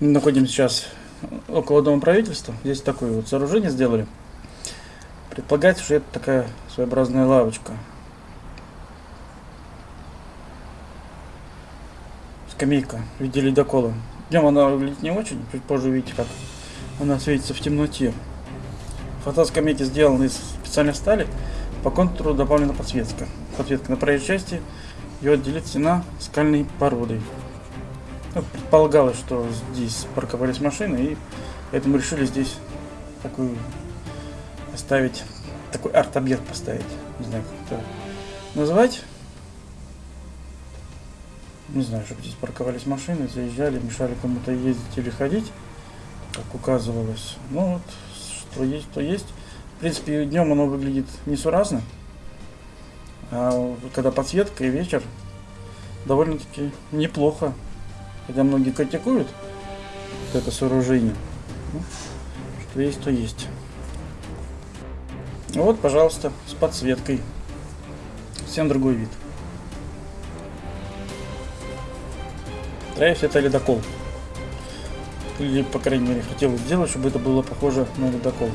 Мы находимся сейчас около Дома правительства. Здесь такое вот сооружение сделали. Предполагается, что это такая своеобразная лавочка. Скамейка в виде ледокола. Днем она выглядит не очень, чуть позже увидите, как она светится в темноте. Фасад скамейки сделан из специальной стали. По контуру добавлена подсветка. Подсветка на проезжей части ее отделит стена скальной породой. Ну, предполагалось, что здесь парковались машины, и поэтому решили здесь такую оставить, такой арт-объект поставить. Не знаю, как это назвать. Не знаю, чтобы здесь парковались машины, заезжали, мешали кому-то ездить или ходить, как указывалось. Ну вот, что есть, то есть. В принципе, днем оно выглядит несуразно. А когда подсветка и вечер, довольно-таки неплохо. Хотя многие критикуют это сооружение. Ну, что есть, то есть. Вот, пожалуйста, с подсветкой. Всем другой вид. Трейф это ледокол. Или, по крайней мере, хотел сделать, чтобы это было похоже на ледокол.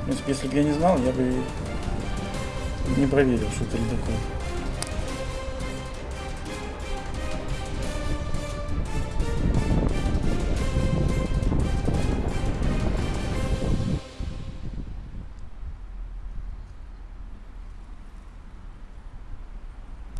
В принципе, если бы я не знал, я бы не проверил, что это ледокол.